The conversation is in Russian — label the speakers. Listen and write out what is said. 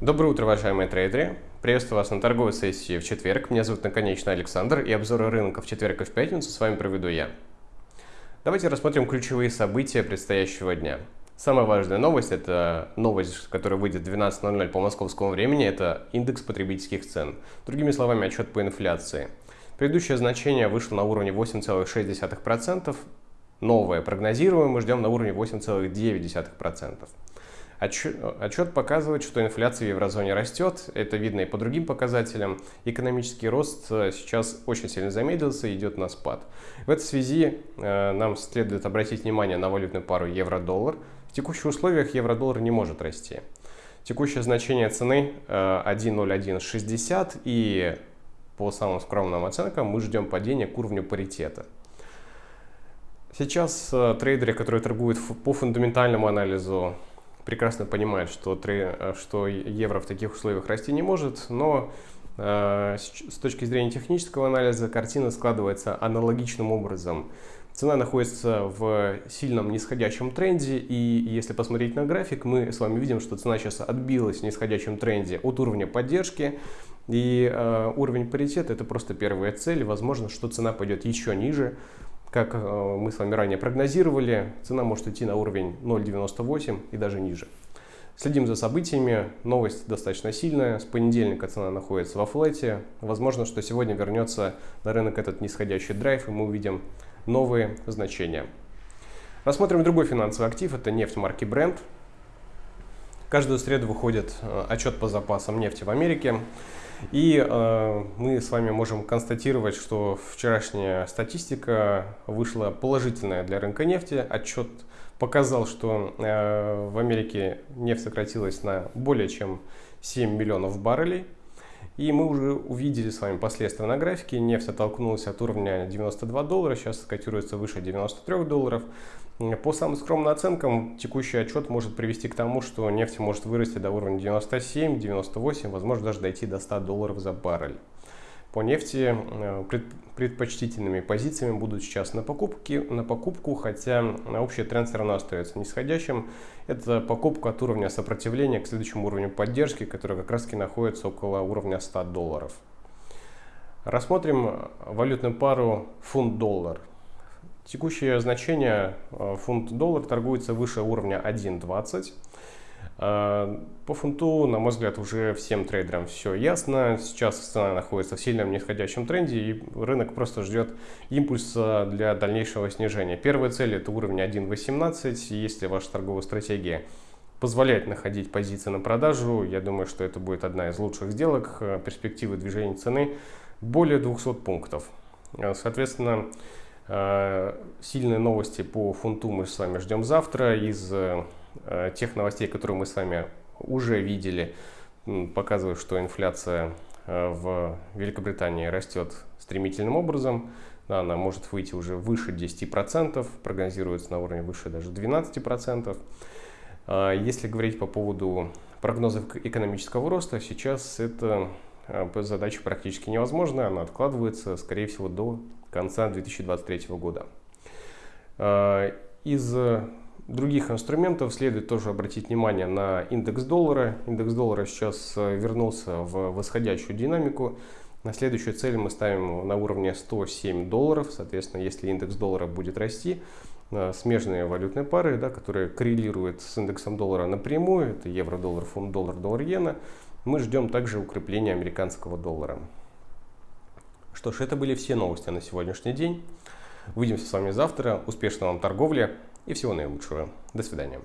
Speaker 1: Доброе утро, уважаемые трейдеры! Приветствую вас на торговой сессии в четверг. Меня зовут Наконечный Александр и обзоры рынка в четверг и в пятницу с вами проведу я. Давайте рассмотрим ключевые события предстоящего дня. Самая важная новость – это новость, которая выйдет в 12.00 по московскому времени, это индекс потребительских цен. Другими словами, отчет по инфляции. Предыдущее значение вышло на уровне 8,6%, новое прогнозируем, мы ждем на уровне 8,9%. Отчет, отчет показывает, что инфляция в еврозоне растет, это видно и по другим показателям. Экономический рост э, сейчас очень сильно замедлился, идет на спад. В этой связи э, нам следует обратить внимание на валютную пару евро-доллар. В текущих условиях евро-доллар не может расти. Текущее значение цены э, 1.0160 и по самым скромным оценкам мы ждем падения к уровню паритета. Сейчас э, трейдеры, которые торгуют по фундаментальному анализу, прекрасно понимают, что, э, что евро в таких условиях расти не может, но э, с точки зрения технического анализа картина складывается аналогичным образом. Цена находится в сильном нисходящем тренде, и если посмотреть на график, мы с вами видим, что цена сейчас отбилась в нисходящем тренде от уровня поддержки, и э, уровень паритета это просто первая цель, возможно, что цена пойдет еще ниже, как э, мы с вами ранее прогнозировали, цена может идти на уровень 0.98 и даже ниже. Следим за событиями, новость достаточно сильная, с понедельника цена находится во флете. Возможно, что сегодня вернется на рынок этот нисходящий драйв, и мы увидим новые значения. Рассмотрим другой финансовый актив, это нефть марки Brent. Каждую среду выходит э, отчет по запасам нефти в Америке. И э, мы с вами можем констатировать, что вчерашняя статистика вышла положительная для рынка нефти. Отчет показал, что э, в Америке нефть сократилась на более чем 7 миллионов баррелей. И мы уже увидели с вами последствия на графике. Нефть оттолкнулась от уровня 92 доллара, сейчас котируется выше 93 долларов. По самым скромным оценкам, текущий отчет может привести к тому, что нефть может вырасти до уровня 97, 98, возможно даже дойти до 100 долларов за баррель. По нефти э, предпочтительными позициями будут сейчас на, покупки, на покупку, хотя общий тренд все равно остается нисходящим. Это покупка от уровня сопротивления к следующему уровню поддержки, который как раз таки находится около уровня 100 долларов. Рассмотрим валютную пару фунт-доллар. Текущее значение э, фунт-доллар торгуется выше уровня 1.20. Э, по фунту, на мой взгляд, уже всем трейдерам все ясно. Сейчас цена находится в сильном нисходящем тренде, и рынок просто ждет импульса для дальнейшего снижения. Первая цель – это уровень 1.18. Если ваша торговая стратегия позволяет находить позиции на продажу, я думаю, что это будет одна из лучших сделок. Э, перспективы движения цены более 200 пунктов. Соответственно, Э, сильные новости по фунту мы с вами ждем завтра. Из э, тех новостей, которые мы с вами уже видели, показывают, что инфляция э, в Великобритании растет стремительным образом. Она может выйти уже выше 10%, прогнозируется на уровне выше даже 12%. Если говорить по поводу прогнозов экономического роста, сейчас эта задача практически невозможна. Она откладывается, скорее всего, до конца 2023 года. А, из других инструментов следует тоже обратить внимание на индекс доллара. Индекс доллара сейчас э, вернулся в восходящую динамику. На следующую цель мы ставим на уровне 107 долларов. Соответственно, если индекс доллара будет расти, э, смежные валютные пары, да, которые коррелируют с индексом доллара напрямую, это евро-доллар, фунт-доллар, доллар-иена, мы ждем также укрепления американского доллара. Что ж, это были все новости на сегодняшний день. Увидимся с вами завтра. Успешной вам торговли и всего наилучшего. До свидания.